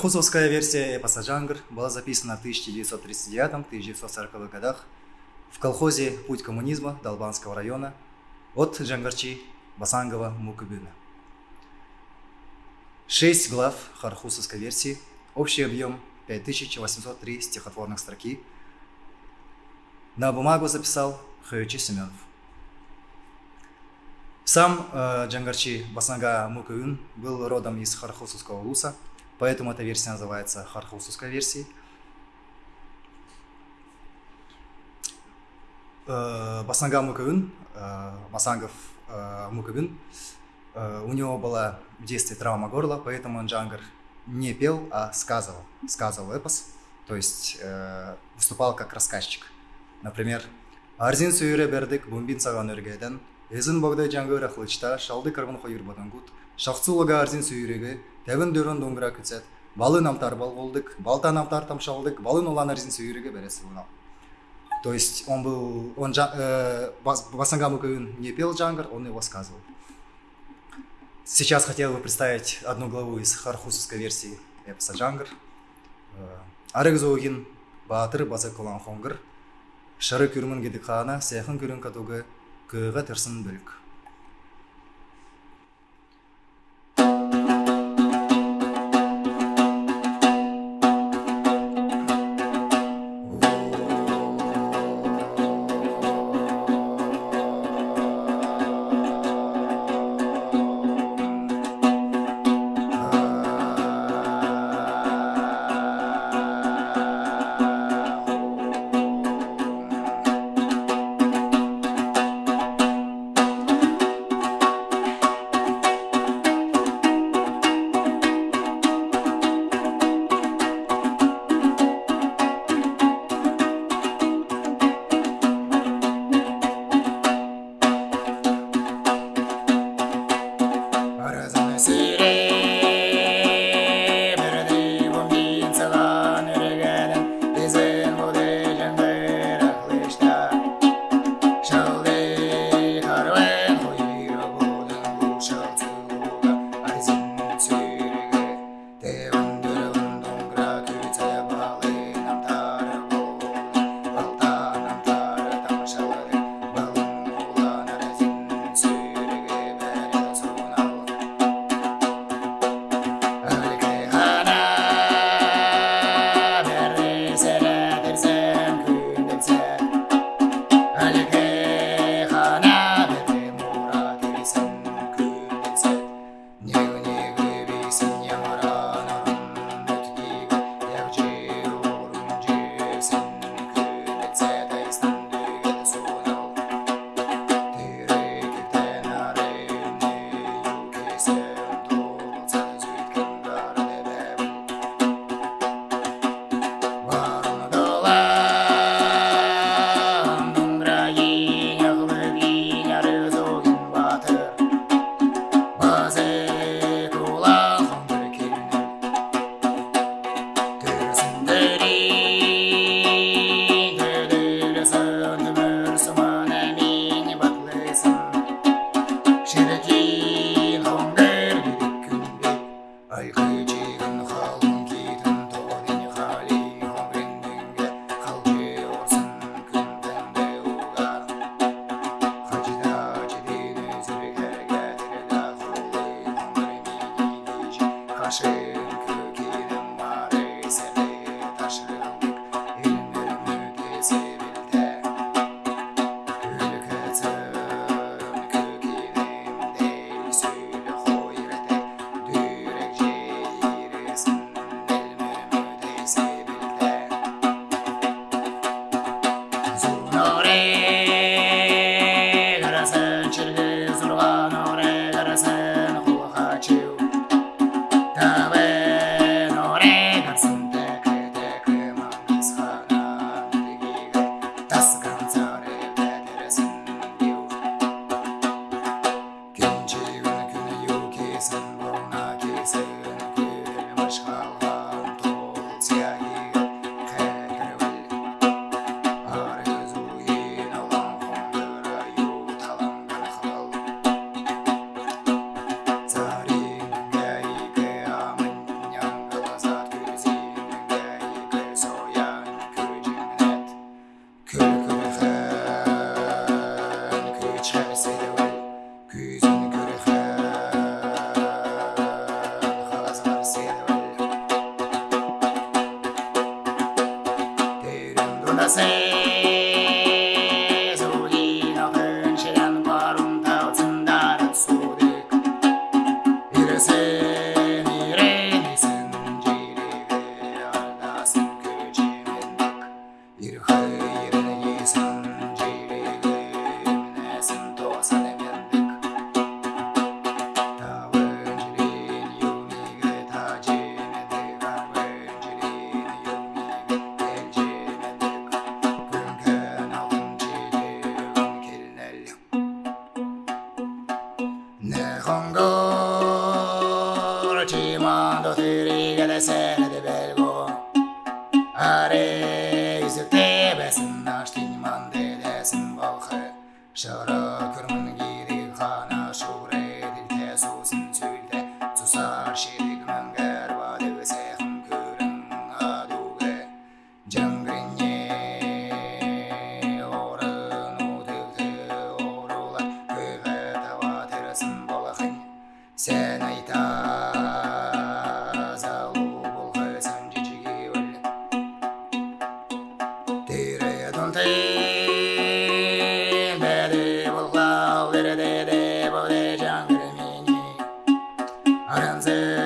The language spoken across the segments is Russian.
Хархусовская версия эпоса «Джангр» была записана в 1939-1940 годах в колхозе «Путь коммунизма» Долбанского района от Джангарчи Басангова Мукубина. Шесть глав Хархусовской версии, общий объем 5803 стихотворных строки. На бумагу записал Хаючи Семенов. Сам э, Джангарчи Басанга Мукуин был родом из Хархусовского улуса, поэтому эта версия называется Хархусовской версией. Э, Басанга Мукуин, э, Басангов э, э, у него была в детстве травма горла, поэтому он Джангар не пел, а сказывал, сказывал эпос, то есть выступал как рассказчик. Например, «Арзин сүйре бердік, бумбин саған өргеден, Эзин богдай жаңгыра хлычта, шалды кыргын хойыр бодонгут, шахцулага арзин сүйреге, тәвін дөрін доңгыра күтсет, балы намтар бал болдык, балта намтар тамшалдык, балын olan арзин сүйреге бересі бұнал. То есть он был, он э, Басангаму не пел джангар, он его сказывал. Сейчас хотел бы представить одну главу из хархусовской версии эпоса джангар. Арык зоугин, батыр базы кулан хонгыр, шары күрмін гедикхана, сехын күрін катугы, көйға тырсын legitimate said.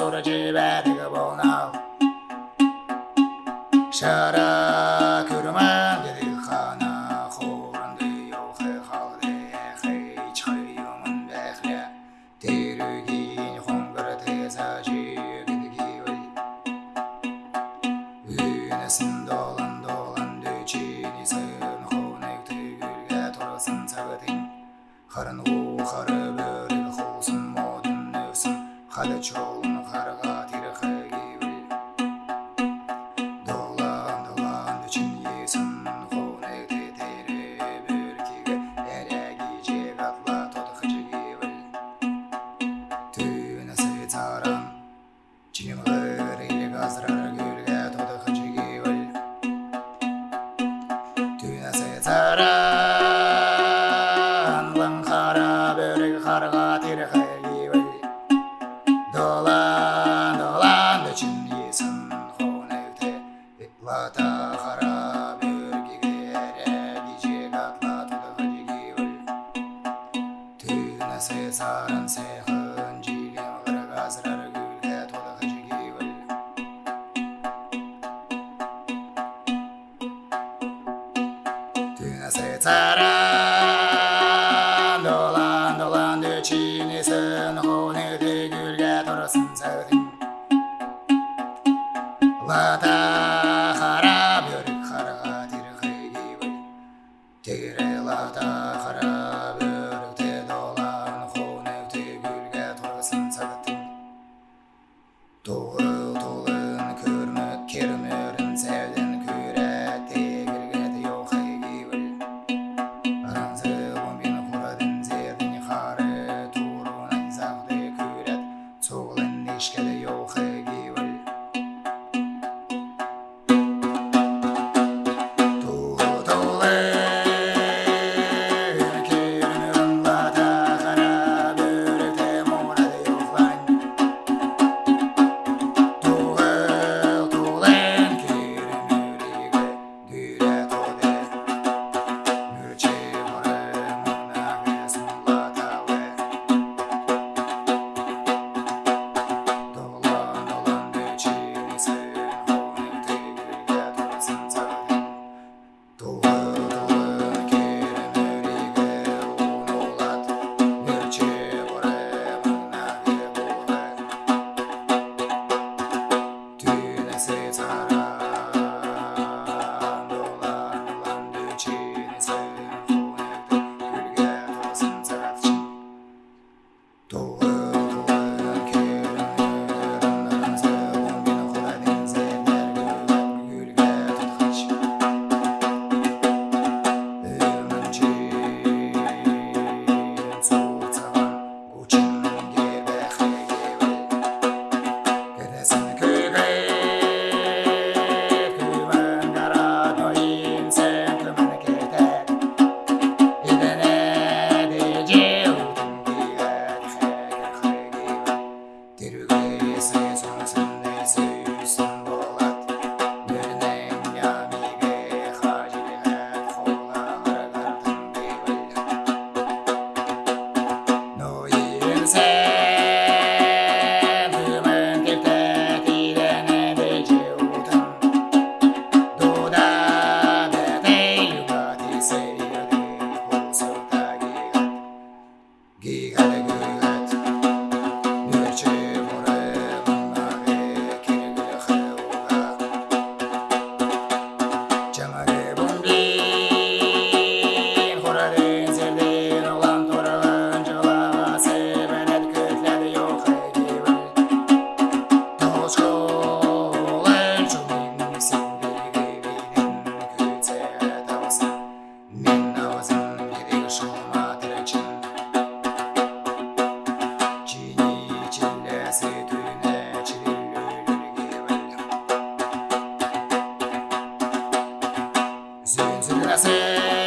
そらちべてくぼうなシャラ desalancé Since it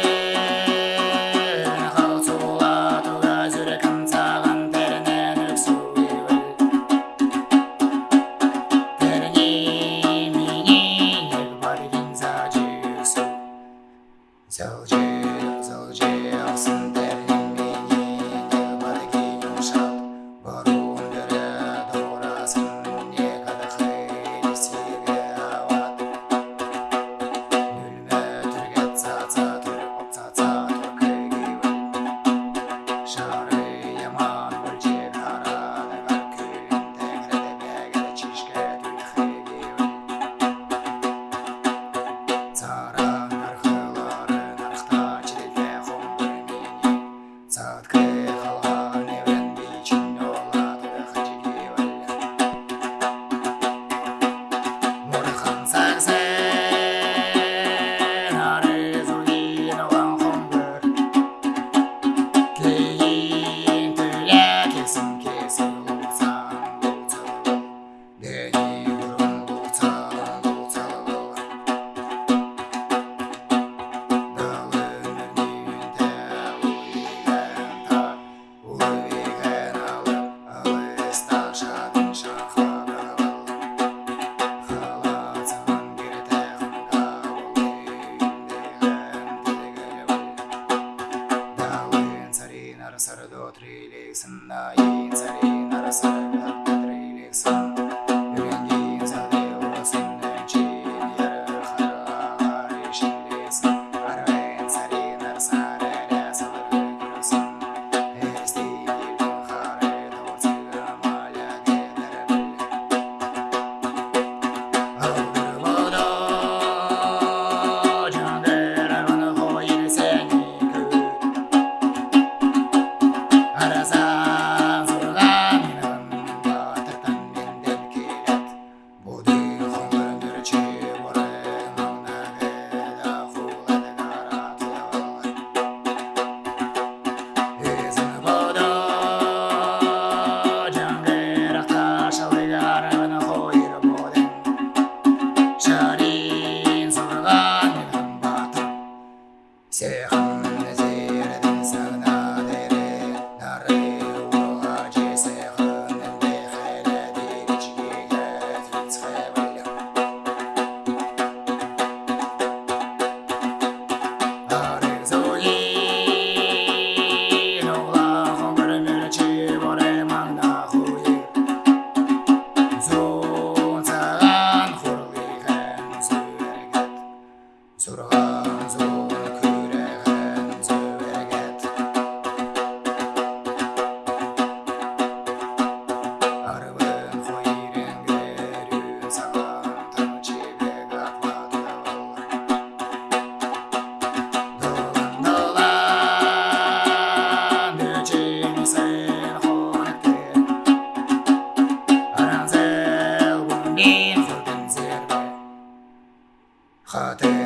Date.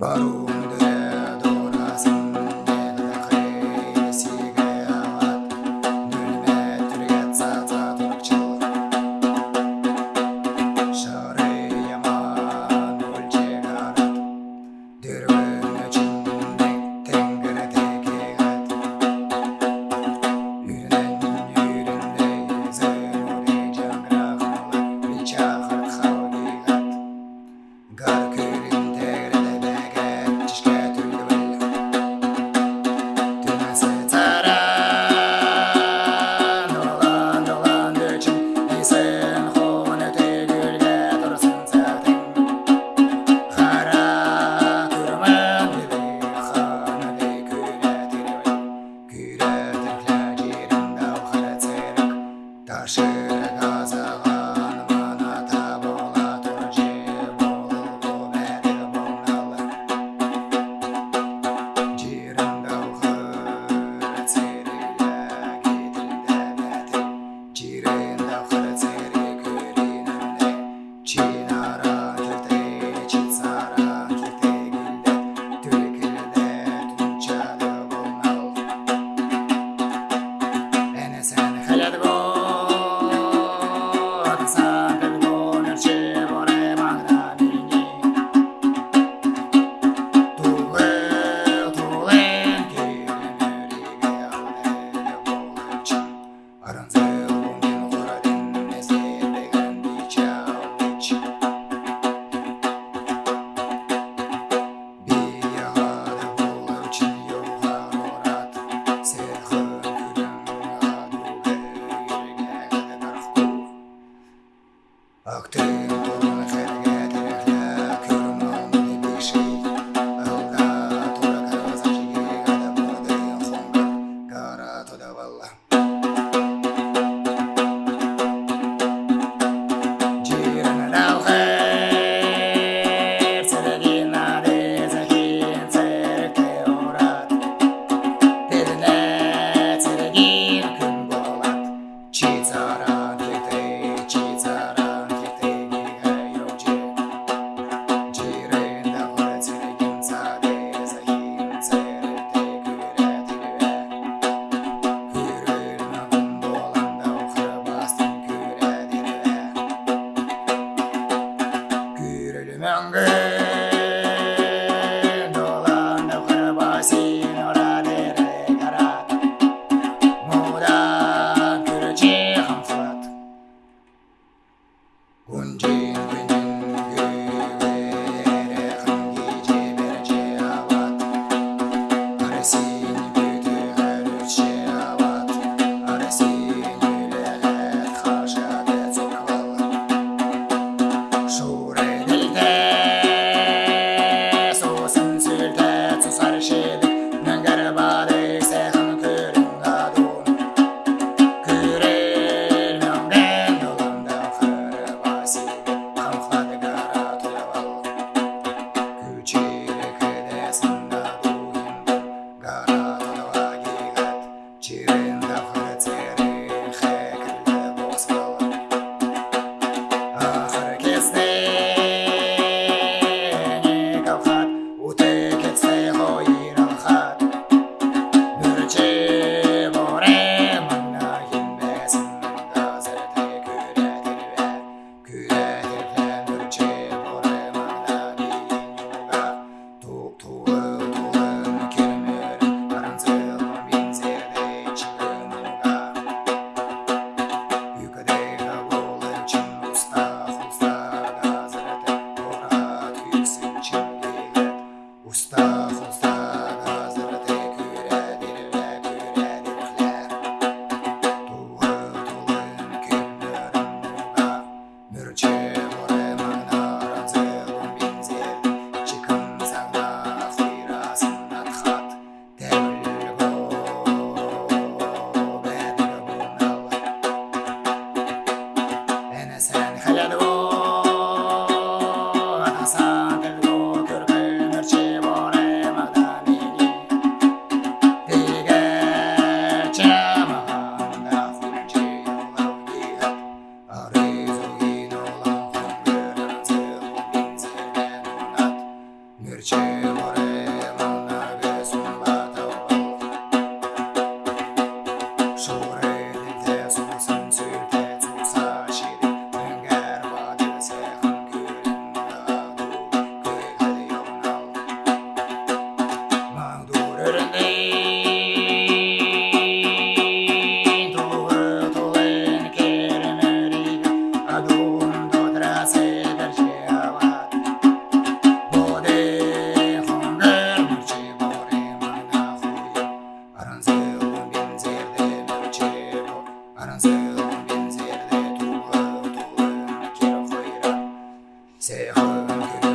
Bottle. 这样的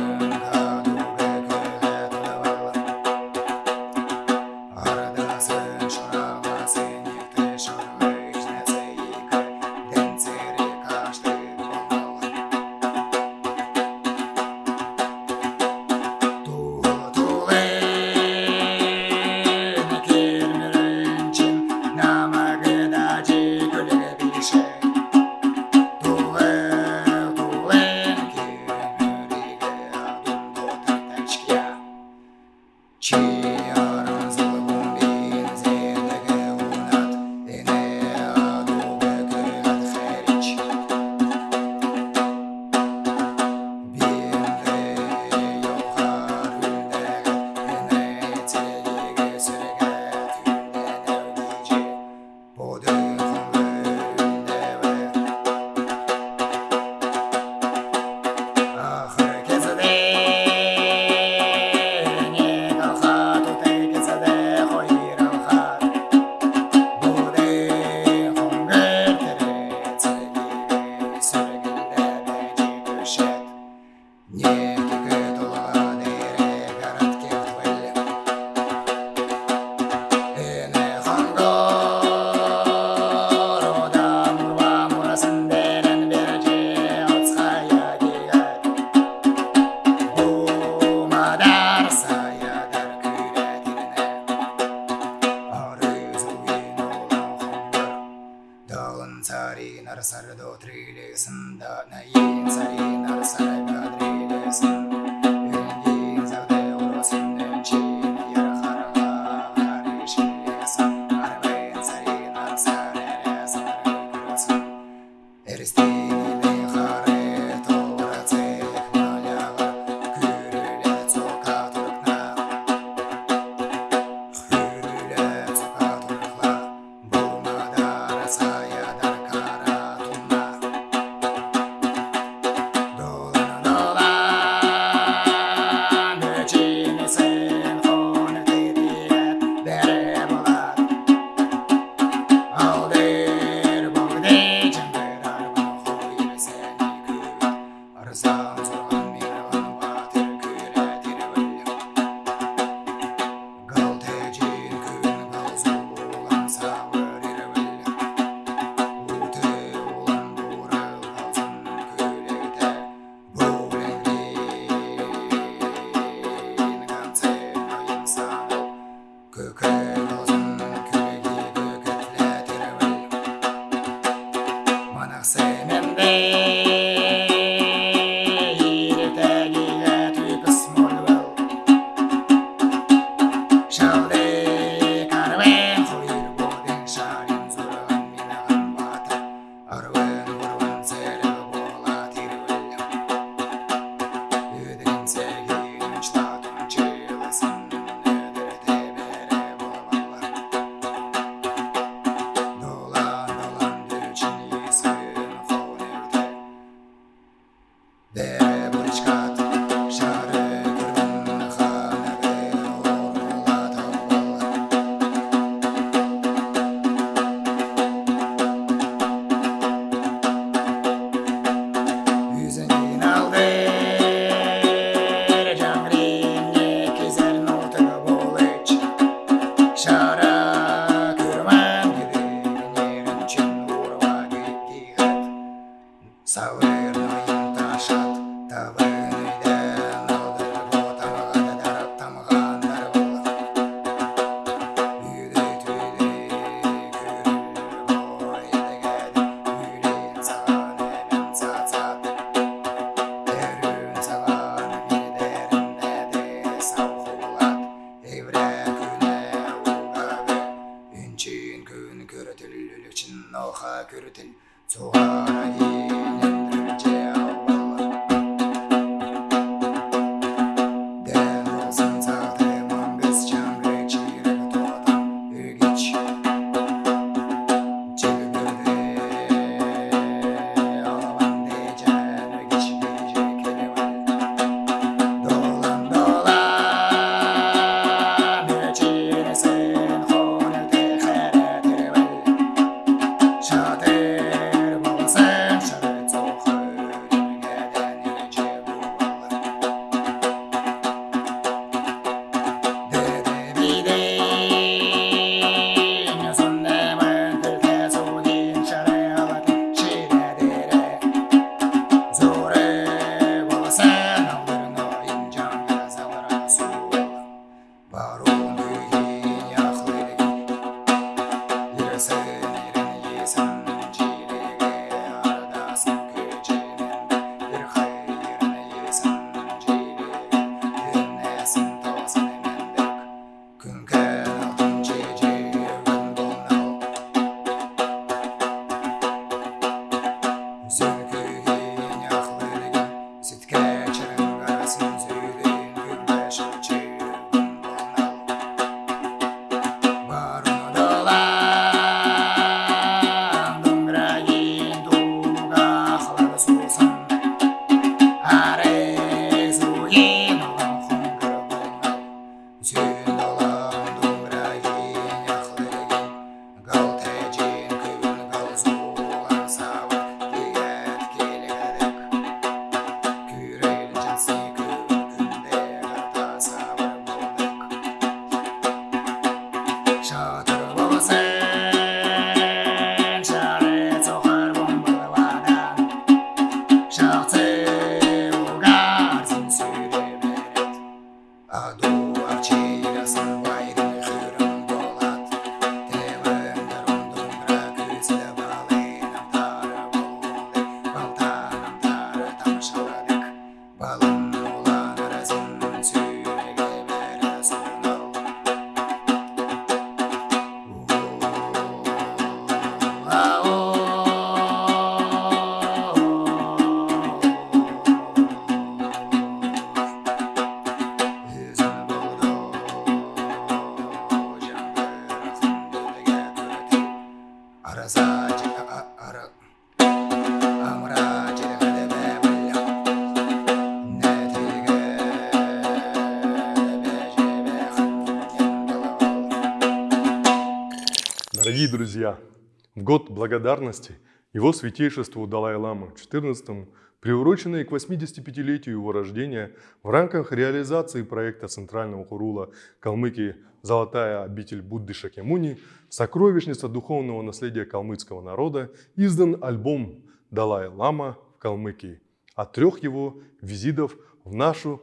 Год благодарности его святейшеству Далай-Лама XIV, приуроченный к 85-летию его рождения в рамках реализации проекта Центрального Хурула Калмыкии «Золотая обитель Будды Шакемуни», сокровищница духовного наследия калмыцкого народа, издан альбом «Далай-Лама в Калмыкии» от трех его визитов в нашу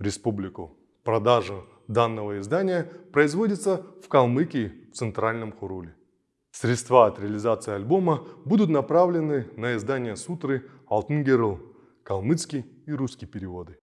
республику. Продажа данного издания производится в Калмыкии в Центральном Хуруле. Средства от реализации альбома будут направлены на издание сутры «Алтын калмыцкий и русский переводы.